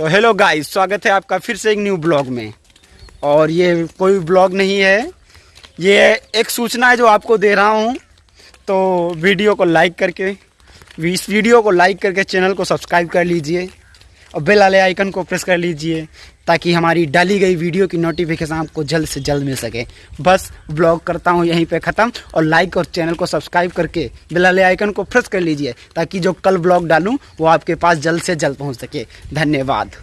तो hello guys स्वागत है आपका फिर से एक न्यू ब्लॉग में। और ये कोई ब्लॉग नहीं है। ये एक सूचना है जो आपको दे रहा हूँ। तो वीडियो को लाइक करके, इस वीडियो को लाइक करके चैनल को सब्सक्राइब कर लीजिए। और बेल वाले आइकन को प्रेस कर लीजिए, ताकि हमारी डाली गई वीडियो की नोटिफिकेशन आपको जल्द से जल्द मिल सके। बस ब्लॉग करता हूँ, यहीं पे ख़त्म। और लाइक और चैनल को सब्सक्राइब करके बेल वाले आइकन को प्रेस कर लीजिए, ताकि जो कल ब्लॉग डालूँ, वो आपके पास जल्द से जल्द पहुँच सके। धन्यवाद।